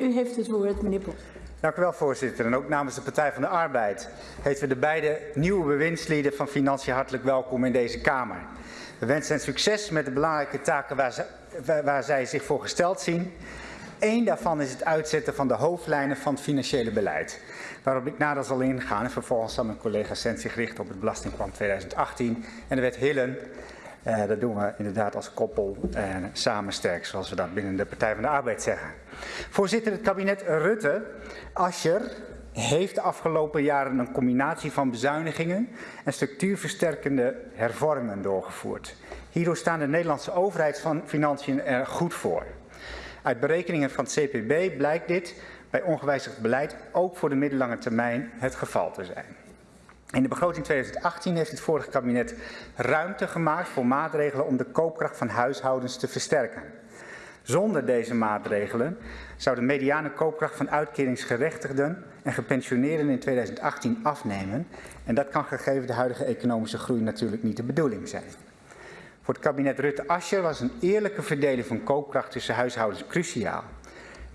U heeft het woord, meneer Bos. Dank u wel, voorzitter. En ook namens de Partij van de Arbeid heten we de beide nieuwe bewindslieden van Financiën hartelijk welkom in deze Kamer. We wensen hen succes met de belangrijke taken waar, waar zij zich voor gesteld zien. Eén daarvan is het uitzetten van de hoofdlijnen van het financiële beleid. Waarop ik nader zal ingaan en vervolgens zal mijn collega Sent zich richten op het belastingplan 2018 en de wet Hillen. Uh, dat doen we inderdaad als koppel en samen sterk, zoals we dat binnen de Partij van de Arbeid zeggen. Voorzitter, het kabinet Rutte, Ascher, heeft de afgelopen jaren een combinatie van bezuinigingen en structuurversterkende hervormingen doorgevoerd. Hierdoor staan de Nederlandse overheidsfinanciën er goed voor. Uit berekeningen van het CPB blijkt dit bij ongewijzigd beleid ook voor de middellange termijn het geval te zijn. In de begroting 2018 heeft het vorige kabinet ruimte gemaakt voor maatregelen om de koopkracht van huishoudens te versterken. Zonder deze maatregelen zou de mediane koopkracht van uitkeringsgerechtigden en gepensioneerden in 2018 afnemen. En dat kan gegeven de huidige economische groei natuurlijk niet de bedoeling zijn. Voor het kabinet Rutte-Ascher was een eerlijke verdeling van koopkracht tussen huishoudens cruciaal.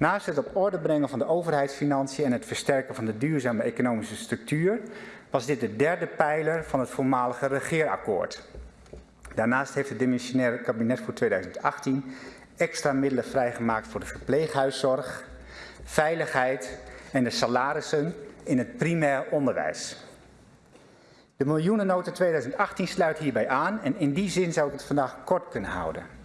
Naast het op orde brengen van de overheidsfinanciën en het versterken van de duurzame economische structuur, was dit de derde pijler van het voormalige regeerakkoord. Daarnaast heeft het dimensionaire kabinet voor 2018 extra middelen vrijgemaakt voor de verpleeghuiszorg, veiligheid en de salarissen in het primair onderwijs. De miljoenennota 2018 sluit hierbij aan en in die zin zou ik het vandaag kort kunnen houden.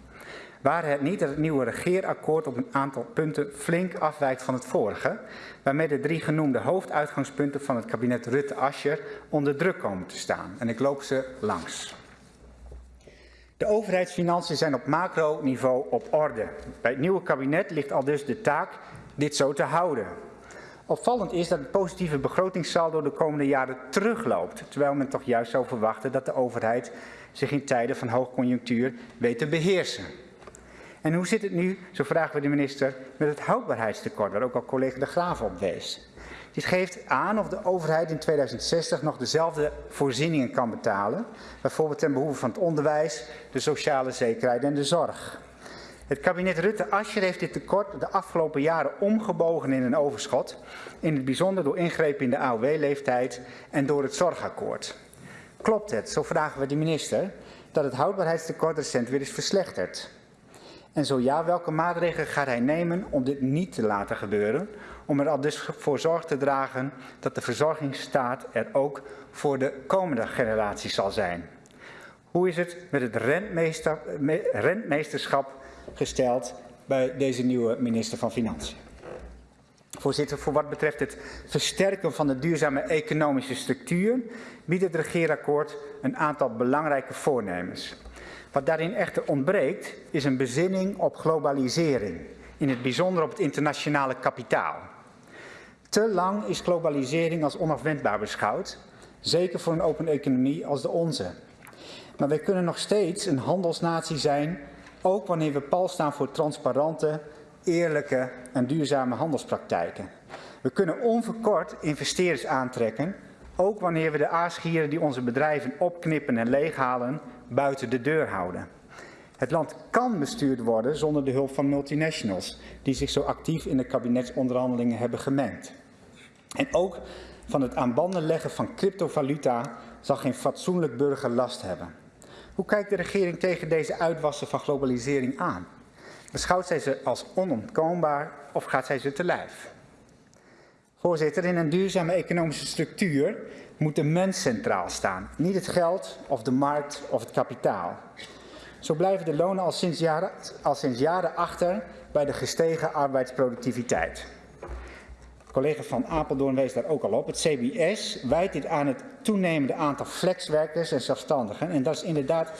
Waren het niet dat het nieuwe regeerakkoord op een aantal punten flink afwijkt van het vorige, waarmee de drie genoemde hoofduitgangspunten van het kabinet Rutte-Ascher onder druk komen te staan. En ik loop ze langs. De overheidsfinanciën zijn op macroniveau op orde. Bij het nieuwe kabinet ligt al dus de taak dit zo te houden. Opvallend is dat het positieve begrotingssaldo de komende jaren terugloopt, terwijl men toch juist zou verwachten dat de overheid zich in tijden van hoogconjunctuur weet te beheersen. En hoe zit het nu, zo vragen we de minister, met het houdbaarheidstekort, waar ook al collega De Graaf op wees. Dit geeft aan of de overheid in 2060 nog dezelfde voorzieningen kan betalen, bijvoorbeeld ten behoeve van het onderwijs, de sociale zekerheid en de zorg. Het kabinet Rutte-Ascher heeft dit tekort de afgelopen jaren omgebogen in een overschot, in het bijzonder door ingrepen in de AOW-leeftijd en door het zorgakkoord. Klopt het, zo vragen we de minister, dat het houdbaarheidstekort recent weer is verslechterd? En zo ja, welke maatregelen gaat hij nemen om dit niet te laten gebeuren? Om er al dus voor zorg te dragen dat de verzorgingsstaat er ook voor de komende generaties zal zijn. Hoe is het met het rentmeester, rentmeesterschap gesteld bij deze nieuwe minister van Financiën? Voorzitter, voor wat betreft het versterken van de duurzame economische structuur biedt het regeerakkoord een aantal belangrijke voornemens. Wat daarin echter ontbreekt, is een bezinning op globalisering, in het bijzonder op het internationale kapitaal. Te lang is globalisering als onafwendbaar beschouwd, zeker voor een open economie als de onze. Maar wij kunnen nog steeds een handelsnatie zijn, ook wanneer we pal staan voor transparante, eerlijke en duurzame handelspraktijken. We kunnen onverkort investeerders aantrekken, ook wanneer we de aasgieren die onze bedrijven opknippen en leeghalen buiten de deur houden. Het land kan bestuurd worden zonder de hulp van multinationals, die zich zo actief in de kabinetsonderhandelingen hebben gemengd. En ook van het aan banden leggen van cryptovaluta zal geen fatsoenlijk burger last hebben. Hoe kijkt de regering tegen deze uitwassen van globalisering aan? Beschouwt zij ze als onontkoombaar of gaat zij ze te lijf? Voorzitter, in een duurzame economische structuur moet de mens centraal staan. Niet het geld of de markt of het kapitaal. Zo blijven de lonen al sinds jaren, al sinds jaren achter bij de gestegen arbeidsproductiviteit. Collega van Apeldoorn wees daar ook al op. Het CBS wijt dit aan het toenemende aantal flexwerkers en zelfstandigen. En dat is inderdaad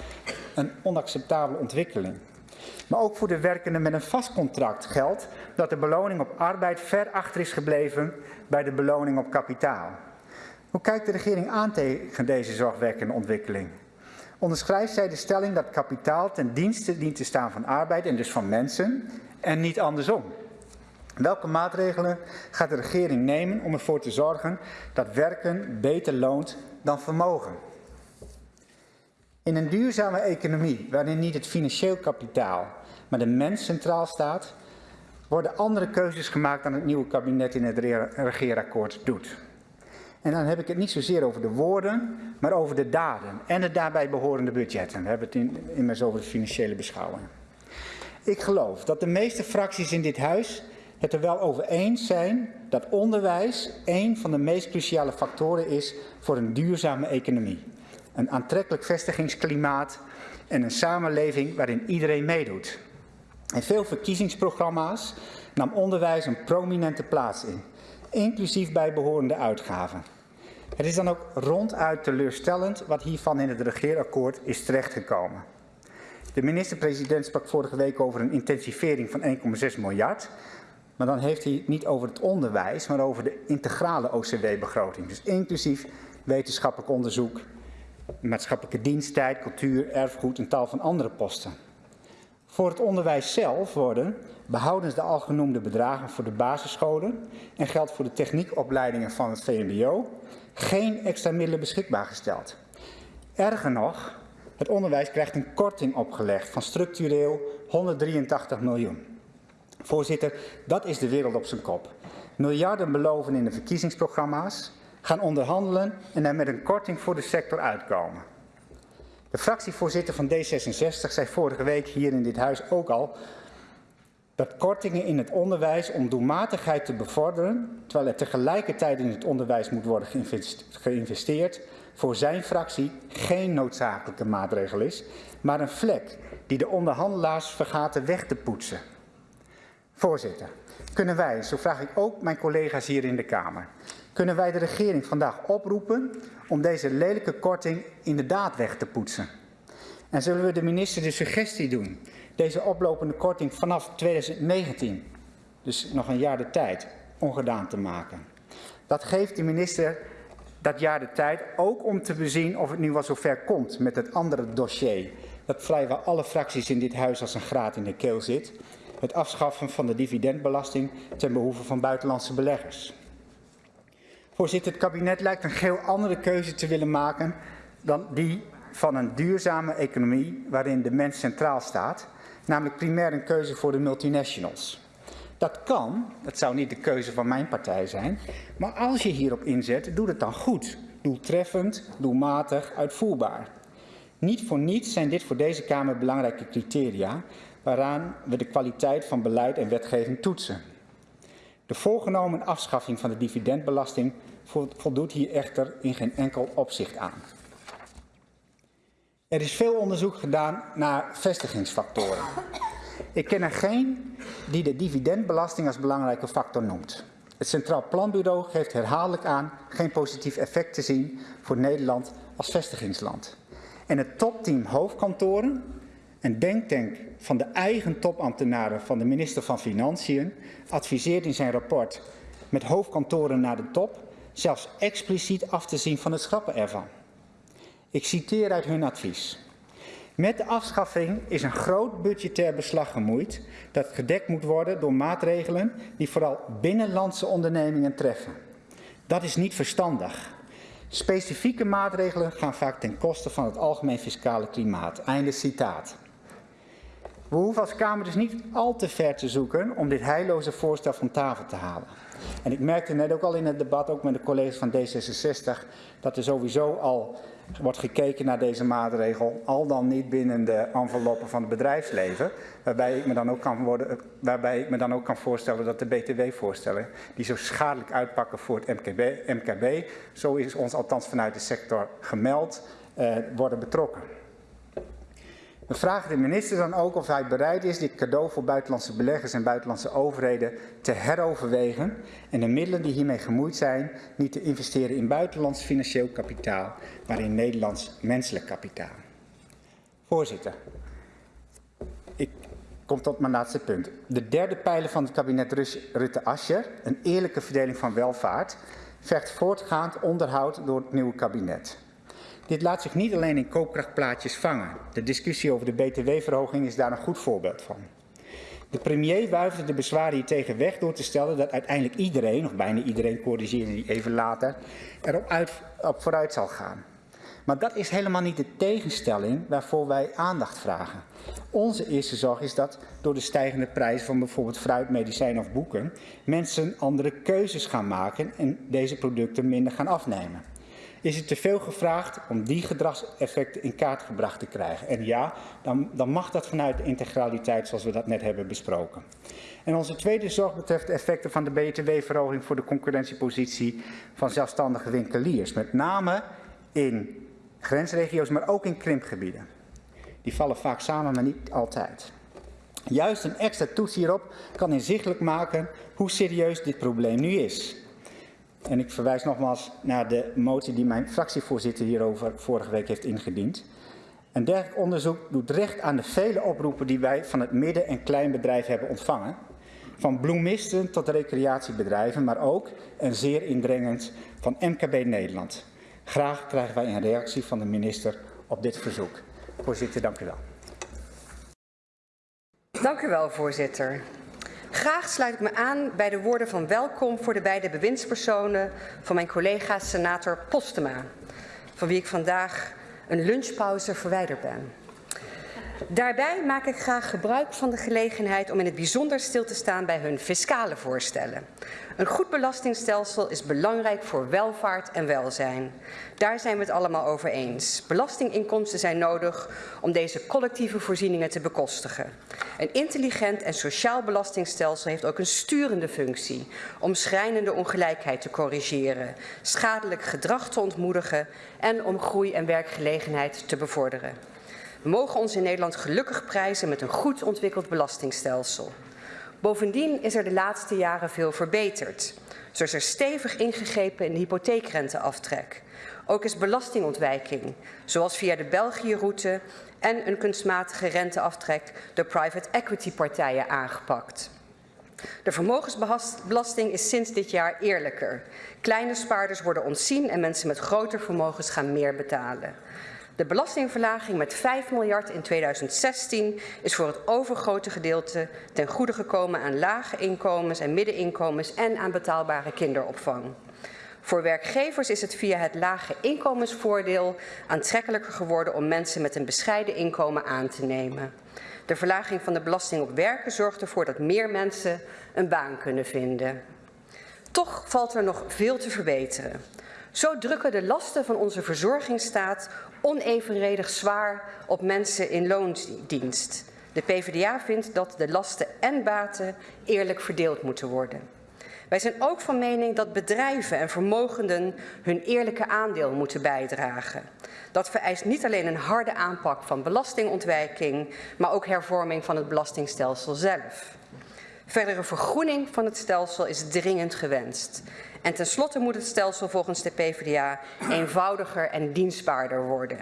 een onacceptabele ontwikkeling. Maar ook voor de werkenden met een vast contract geldt dat de beloning op arbeid ver achter is gebleven bij de beloning op kapitaal. Hoe kijkt de regering aan tegen deze zorgwekkende ontwikkeling? Onderschrijft zij de stelling dat kapitaal ten dienste dient te staan van arbeid en dus van mensen en niet andersom? Welke maatregelen gaat de regering nemen om ervoor te zorgen dat werken beter loont dan vermogen? In een duurzame economie waarin niet het financieel kapitaal, maar de mens centraal staat, worden andere keuzes gemaakt dan het nieuwe kabinet in het regeerakkoord doet. En dan heb ik het niet zozeer over de woorden, maar over de daden en de daarbij behorende budgetten. We hebben het in, immers over de financiële beschouwing. Ik geloof dat de meeste fracties in dit huis het er wel over eens zijn dat onderwijs een van de meest cruciale factoren is voor een duurzame economie. Een aantrekkelijk vestigingsklimaat en een samenleving waarin iedereen meedoet. In veel verkiezingsprogramma's nam onderwijs een prominente plaats in, inclusief bij behorende uitgaven. Het is dan ook ronduit teleurstellend wat hiervan in het regeerakkoord is terechtgekomen. De minister-president sprak vorige week over een intensivering van 1,6 miljard. Maar dan heeft hij het niet over het onderwijs, maar over de integrale OCW-begroting. Dus inclusief wetenschappelijk onderzoek, maatschappelijke diensttijd, cultuur, erfgoed en tal van andere posten. Voor het onderwijs zelf worden, behoudens de al genoemde bedragen voor de basisscholen en geld voor de techniekopleidingen van het VMBO, geen extra middelen beschikbaar gesteld. Erger nog, het onderwijs krijgt een korting opgelegd van structureel 183 miljoen. Voorzitter, dat is de wereld op zijn kop. Miljarden beloven in de verkiezingsprogramma's, gaan onderhandelen en er met een korting voor de sector uitkomen. De fractievoorzitter van D66 zei vorige week hier in dit huis ook al dat kortingen in het onderwijs om doelmatigheid te bevorderen, terwijl er tegelijkertijd in het onderwijs moet worden geïnvesteerd, voor zijn fractie geen noodzakelijke maatregel is, maar een vlek die de onderhandelaars vergaten weg te poetsen. Voorzitter, kunnen wij, zo vraag ik ook mijn collega's hier in de Kamer, kunnen wij de regering vandaag oproepen om deze lelijke korting inderdaad weg te poetsen? En zullen we de minister de suggestie doen deze oplopende korting vanaf 2019, dus nog een jaar de tijd, ongedaan te maken? Dat geeft de minister dat jaar de tijd ook om te bezien of het nu wel zover komt met het andere dossier dat vrijwel alle fracties in dit huis als een graad in de keel zit, het afschaffen van de dividendbelasting ten behoeve van buitenlandse beleggers. Voorzitter, het kabinet lijkt een geheel andere keuze te willen maken dan die van een duurzame economie waarin de mens centraal staat, namelijk primair een keuze voor de multinationals. Dat kan, dat zou niet de keuze van mijn partij zijn, maar als je hierop inzet, doe het dan goed, doeltreffend, doelmatig, uitvoerbaar. Niet voor niets zijn dit voor deze Kamer belangrijke criteria waaraan we de kwaliteit van beleid en wetgeving toetsen. De voorgenomen afschaffing van de dividendbelasting voldoet hier echter in geen enkel opzicht aan. Er is veel onderzoek gedaan naar vestigingsfactoren. Ik ken er geen die de dividendbelasting als belangrijke factor noemt. Het Centraal Planbureau geeft herhaaldelijk aan geen positief effect te zien voor Nederland als vestigingsland. En het topteam hoofdkantoren, een denktank van de eigen topambtenaren van de minister van Financiën, adviseert in zijn rapport met hoofdkantoren naar de top zelfs expliciet af te zien van het schrappen ervan. Ik citeer uit hun advies. Met de afschaffing is een groot budgetair beslag gemoeid dat gedekt moet worden door maatregelen die vooral binnenlandse ondernemingen treffen. Dat is niet verstandig. Specifieke maatregelen gaan vaak ten koste van het algemeen fiscale klimaat. Einde citaat. We hoeven als Kamer dus niet al te ver te zoeken om dit heilloze voorstel van tafel te halen. En ik merkte net ook al in het debat, ook met de collega's van D66, dat er sowieso al wordt gekeken naar deze maatregel, al dan niet binnen de enveloppen van het bedrijfsleven, waarbij ik me dan ook kan, worden, waarbij dan ook kan voorstellen dat de BTW-voorstellen, die zo schadelijk uitpakken voor het MKB, MKB, zo is ons althans vanuit de sector gemeld, eh, worden betrokken. We vragen de minister dan ook of hij bereid is dit cadeau voor buitenlandse beleggers en buitenlandse overheden te heroverwegen en de middelen die hiermee gemoeid zijn niet te investeren in buitenlands financieel kapitaal, maar in Nederlands menselijk kapitaal. Voorzitter, ik kom tot mijn laatste punt. De derde pijler van het kabinet Rutte-Ascher, een eerlijke verdeling van welvaart, vergt voortgaand onderhoud door het nieuwe kabinet. Dit laat zich niet alleen in koopkrachtplaatjes vangen. De discussie over de btw-verhoging is daar een goed voorbeeld van. De premier wuifde de bezwaren hier tegen weg door te stellen dat uiteindelijk iedereen, of bijna iedereen, corrigeerde die even later, erop uit, op vooruit zal gaan. Maar dat is helemaal niet de tegenstelling waarvoor wij aandacht vragen. Onze eerste zorg is dat door de stijgende prijs van bijvoorbeeld fruit, medicijnen of boeken mensen andere keuzes gaan maken en deze producten minder gaan afnemen. Is het te veel gevraagd om die gedragseffecten in kaart gebracht te krijgen? En ja, dan, dan mag dat vanuit de integraliteit zoals we dat net hebben besproken. En onze tweede zorg betreft de effecten van de btw-verhoging voor de concurrentiepositie van zelfstandige winkeliers. Met name in grensregio's, maar ook in krimpgebieden. Die vallen vaak samen, maar niet altijd. Juist een extra toets hierop kan inzichtelijk maken hoe serieus dit probleem nu is. En ik verwijs nogmaals naar de motie die mijn fractievoorzitter hierover vorige week heeft ingediend. Een dergelijk onderzoek doet recht aan de vele oproepen die wij van het midden- en kleinbedrijf hebben ontvangen. Van bloemisten tot recreatiebedrijven, maar ook, en zeer indringend, van MKB Nederland. Graag krijgen wij een reactie van de minister op dit verzoek. Voorzitter, dank u wel. Dank u wel, voorzitter. Graag sluit ik me aan bij de woorden van welkom voor de beide bewindspersonen van mijn collega senator Postema, van wie ik vandaag een lunchpauze verwijderd ben. Daarbij maak ik graag gebruik van de gelegenheid om in het bijzonder stil te staan bij hun fiscale voorstellen. Een goed belastingstelsel is belangrijk voor welvaart en welzijn. Daar zijn we het allemaal over eens. Belastinginkomsten zijn nodig om deze collectieve voorzieningen te bekostigen. Een intelligent en sociaal belastingstelsel heeft ook een sturende functie om schrijnende ongelijkheid te corrigeren, schadelijk gedrag te ontmoedigen en om groei en werkgelegenheid te bevorderen. We mogen ons in Nederland gelukkig prijzen met een goed ontwikkeld belastingstelsel. Bovendien is er de laatste jaren veel verbeterd. Zo is er stevig ingegrepen in de hypotheekrenteaftrek. Ook is belastingontwijking, zoals via de België-route en een kunstmatige renteaftrek door private equity partijen aangepakt. De vermogensbelasting is sinds dit jaar eerlijker. Kleine spaarders worden ontzien en mensen met groter vermogens gaan meer betalen. De belastingverlaging met 5 miljard in 2016 is voor het overgrote gedeelte ten goede gekomen aan lage inkomens en middeninkomens en aan betaalbare kinderopvang. Voor werkgevers is het via het lage inkomensvoordeel aantrekkelijker geworden om mensen met een bescheiden inkomen aan te nemen. De verlaging van de belasting op werken zorgt ervoor dat meer mensen een baan kunnen vinden. Toch valt er nog veel te verbeteren. Zo drukken de lasten van onze verzorgingsstaat onevenredig zwaar op mensen in loondienst. De PvdA vindt dat de lasten en baten eerlijk verdeeld moeten worden. Wij zijn ook van mening dat bedrijven en vermogenden hun eerlijke aandeel moeten bijdragen. Dat vereist niet alleen een harde aanpak van belastingontwijking, maar ook hervorming van het belastingstelsel zelf. Verdere vergroening van het stelsel is dringend gewenst. En tenslotte moet het stelsel volgens de PvdA eenvoudiger en dienstbaarder worden.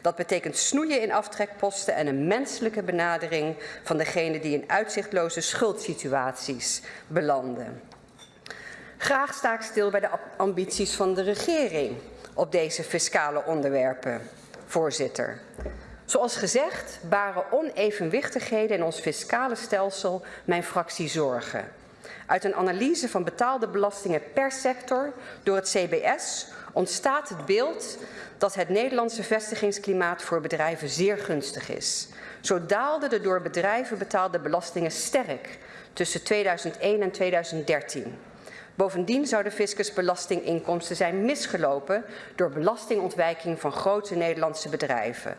Dat betekent snoeien in aftrekposten en een menselijke benadering van degenen die in uitzichtloze schuldsituaties belanden. Graag sta ik stil bij de ambities van de regering op deze fiscale onderwerpen, voorzitter. Zoals gezegd baren onevenwichtigheden in ons fiscale stelsel mijn fractie zorgen. Uit een analyse van betaalde belastingen per sector door het CBS ontstaat het beeld dat het Nederlandse vestigingsklimaat voor bedrijven zeer gunstig is. Zo daalden de door bedrijven betaalde belastingen sterk tussen 2001 en 2013. Bovendien zouden fiscusbelastinginkomsten zijn misgelopen door belastingontwijking van grote Nederlandse bedrijven.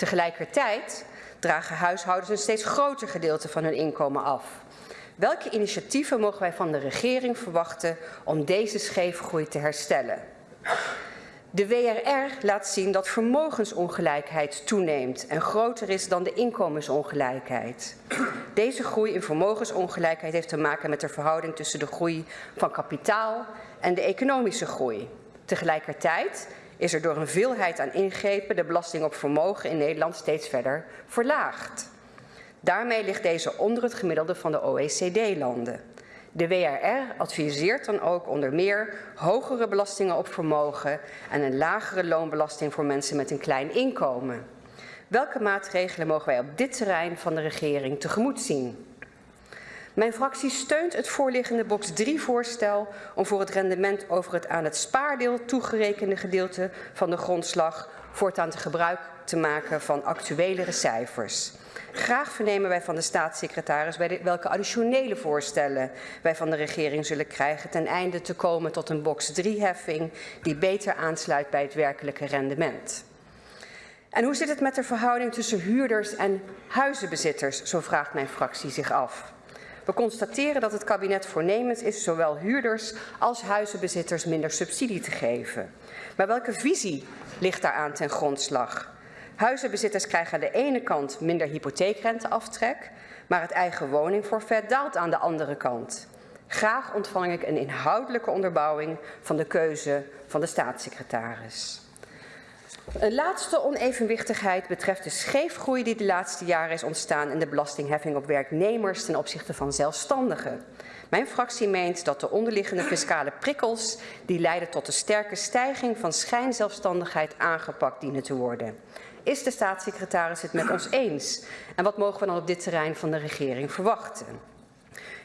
Tegelijkertijd dragen huishoudens een steeds groter gedeelte van hun inkomen af. Welke initiatieven mogen wij van de regering verwachten om deze scheefgroei te herstellen? De WRR laat zien dat vermogensongelijkheid toeneemt en groter is dan de inkomensongelijkheid. Deze groei in vermogensongelijkheid heeft te maken met de verhouding tussen de groei van kapitaal en de economische groei. Tegelijkertijd is er door een veelheid aan ingrepen de belasting op vermogen in Nederland steeds verder verlaagd. Daarmee ligt deze onder het gemiddelde van de OECD-landen. De WRR adviseert dan ook onder meer hogere belastingen op vermogen en een lagere loonbelasting voor mensen met een klein inkomen. Welke maatregelen mogen wij op dit terrein van de regering tegemoet zien? Mijn fractie steunt het voorliggende box 3 voorstel om voor het rendement over het aan het spaardeel toegerekende gedeelte van de grondslag voortaan te gebruik te maken van actuelere cijfers. Graag vernemen wij van de staatssecretaris welke additionele voorstellen wij van de regering zullen krijgen ten einde te komen tot een box 3-heffing die beter aansluit bij het werkelijke rendement. En hoe zit het met de verhouding tussen huurders en huizenbezitters, zo vraagt mijn fractie zich af. We constateren dat het kabinet voornemens is zowel huurders als huizenbezitters minder subsidie te geven. Maar welke visie ligt daaraan ten grondslag? Huizenbezitters krijgen aan de ene kant minder hypotheekrenteaftrek, maar het eigen woningforfait daalt aan de andere kant. Graag ontvang ik een inhoudelijke onderbouwing van de keuze van de staatssecretaris. Een laatste onevenwichtigheid betreft de scheefgroei die de laatste jaren is ontstaan in de belastingheffing op werknemers ten opzichte van zelfstandigen. Mijn fractie meent dat de onderliggende fiscale prikkels die leiden tot een sterke stijging van schijnzelfstandigheid aangepakt dienen te worden. Is de staatssecretaris het met ons eens? En wat mogen we dan op dit terrein van de regering verwachten?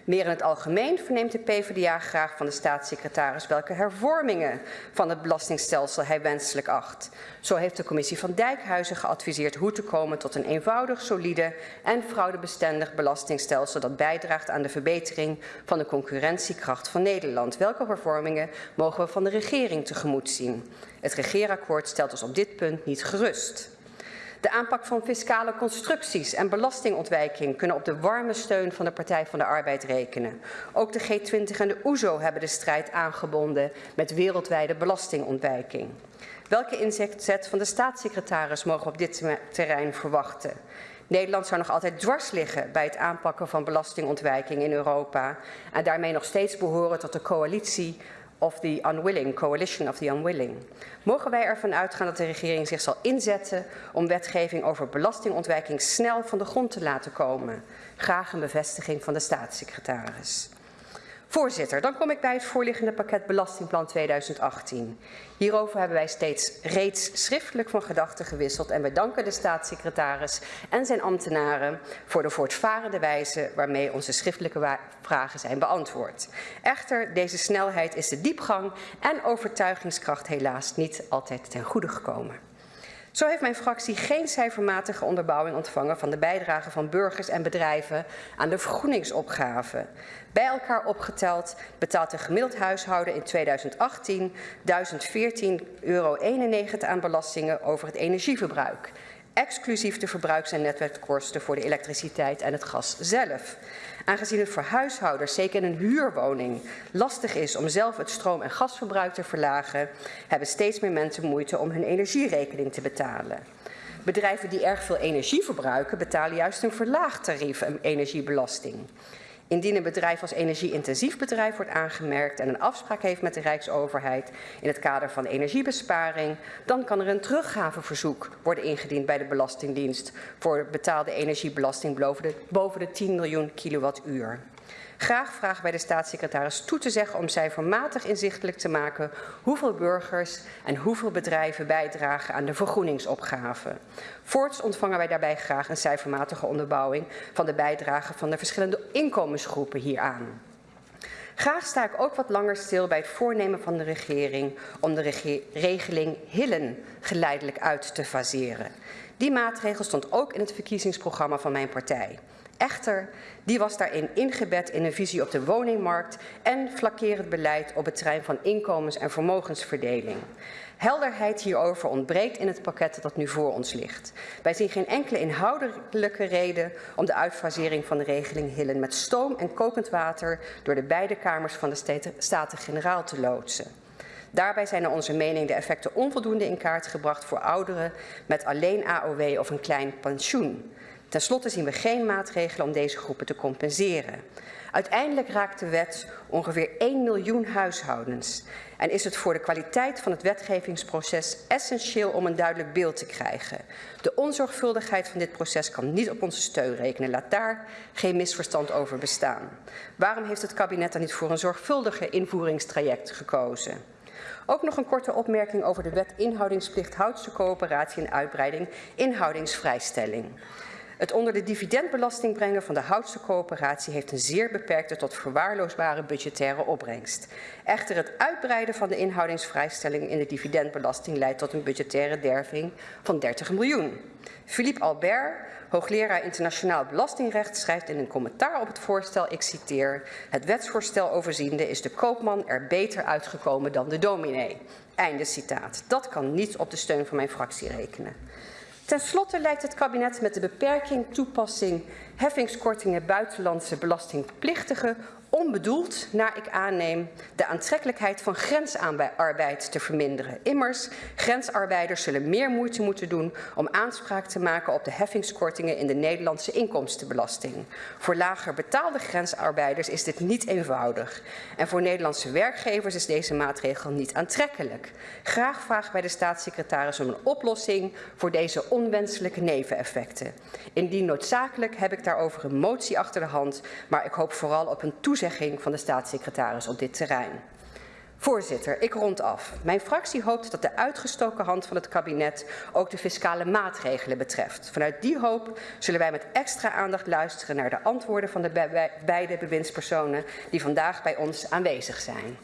Meer in het algemeen verneemt de PvdA graag van de staatssecretaris welke hervormingen van het belastingstelsel hij wenselijk acht. Zo heeft de commissie van Dijkhuizen geadviseerd hoe te komen tot een eenvoudig, solide en fraudebestendig belastingstelsel dat bijdraagt aan de verbetering van de concurrentiekracht van Nederland. Welke hervormingen mogen we van de regering tegemoet zien? Het regeerakkoord stelt ons op dit punt niet gerust. De aanpak van fiscale constructies en belastingontwijking kunnen op de warme steun van de Partij van de Arbeid rekenen. Ook de G20 en de OESO hebben de strijd aangebonden met wereldwijde belastingontwijking. Welke inzet van de staatssecretaris mogen we op dit terrein verwachten? Nederland zou nog altijd dwars liggen bij het aanpakken van belastingontwijking in Europa en daarmee nog steeds behoren tot de coalitie of the unwilling, coalition of the unwilling. Mogen wij ervan uitgaan dat de regering zich zal inzetten om wetgeving over belastingontwijking snel van de grond te laten komen? Graag een bevestiging van de staatssecretaris. Voorzitter, dan kom ik bij het voorliggende pakket Belastingplan 2018. Hierover hebben wij steeds reeds schriftelijk van gedachten gewisseld en wij danken de staatssecretaris en zijn ambtenaren voor de voortvarende wijze waarmee onze schriftelijke vragen zijn beantwoord. Echter, deze snelheid is de diepgang en overtuigingskracht helaas niet altijd ten goede gekomen. Zo heeft mijn fractie geen cijfermatige onderbouwing ontvangen van de bijdrage van burgers en bedrijven aan de vergroeningsopgave. Bij elkaar opgeteld betaalt een gemiddeld huishouden in 2018 1014,91 euro aan belastingen over het energieverbruik exclusief de verbruiks- en netwerkkosten voor de elektriciteit en het gas zelf. Aangezien het voor huishoudens, zeker in een huurwoning, lastig is om zelf het stroom- en gasverbruik te verlagen, hebben steeds meer mensen moeite om hun energierekening te betalen. Bedrijven die erg veel energie verbruiken, betalen juist een verlaagd tarief energiebelasting. Indien een bedrijf als energie-intensief bedrijf wordt aangemerkt en een afspraak heeft met de Rijksoverheid in het kader van energiebesparing, dan kan er een teruggaveverzoek worden ingediend bij de Belastingdienst voor betaalde energiebelasting boven de, boven de 10 miljoen kilowattuur. Graag vragen wij de staatssecretaris toe te zeggen om cijfermatig inzichtelijk te maken hoeveel burgers en hoeveel bedrijven bijdragen aan de vergroeningsopgave. Voorts ontvangen wij daarbij graag een cijfermatige onderbouwing van de bijdrage van de verschillende inkomensgroepen hieraan. Graag sta ik ook wat langer stil bij het voornemen van de regering om de regeling Hillen geleidelijk uit te faseren. Die maatregel stond ook in het verkiezingsprogramma van mijn partij. Echter, die was daarin ingebed in een visie op de woningmarkt en flakkerend beleid op het terrein van inkomens- en vermogensverdeling. Helderheid hierover ontbreekt in het pakket dat nu voor ons ligt. Wij zien geen enkele inhoudelijke reden om de uitfasering van de regeling Hillen met stoom en kokend water door de beide kamers van de Staten-Generaal te loodsen. Daarbij zijn naar onze mening de effecten onvoldoende in kaart gebracht voor ouderen met alleen AOW of een klein pensioen. Ten slotte zien we geen maatregelen om deze groepen te compenseren. Uiteindelijk raakt de wet ongeveer 1 miljoen huishoudens en is het voor de kwaliteit van het wetgevingsproces essentieel om een duidelijk beeld te krijgen. De onzorgvuldigheid van dit proces kan niet op onze steun rekenen. Laat daar geen misverstand over bestaan. Waarom heeft het kabinet dan niet voor een zorgvuldiger invoeringstraject gekozen? Ook nog een korte opmerking over de wet inhoudingsplicht houdse coöperatie en uitbreiding inhoudingsvrijstelling. Het onder de dividendbelasting brengen van de Houtse coöperatie heeft een zeer beperkte tot verwaarloosbare budgettaire opbrengst. Echter het uitbreiden van de inhoudingsvrijstelling in de dividendbelasting leidt tot een budgettaire derving van 30 miljoen. Philippe Albert, hoogleraar internationaal belastingrecht, schrijft in een commentaar op het voorstel, ik citeer, het wetsvoorstel overziende is de koopman er beter uitgekomen dan de dominee. Einde citaat. Dat kan niet op de steun van mijn fractie rekenen. Ten slotte lijkt het kabinet met de beperking toepassing heffingskortingen buitenlandse belastingplichtigen onbedoeld, naar ik aanneem, de aantrekkelijkheid van grensarbeid te verminderen. Immers, grensarbeiders zullen meer moeite moeten doen om aanspraak te maken op de heffingskortingen in de Nederlandse inkomstenbelasting. Voor lager betaalde grensarbeiders is dit niet eenvoudig. En voor Nederlandse werkgevers is deze maatregel niet aantrekkelijk. Graag vraag bij de staatssecretaris om een oplossing voor deze onwenselijke neveneffecten. Indien noodzakelijk heb ik daarover een motie achter de hand, maar ik hoop vooral op een van de staatssecretaris op dit terrein. Voorzitter, ik rond af. Mijn fractie hoopt dat de uitgestoken hand van het kabinet ook de fiscale maatregelen betreft. Vanuit die hoop zullen wij met extra aandacht luisteren naar de antwoorden van de beide bewindspersonen die vandaag bij ons aanwezig zijn.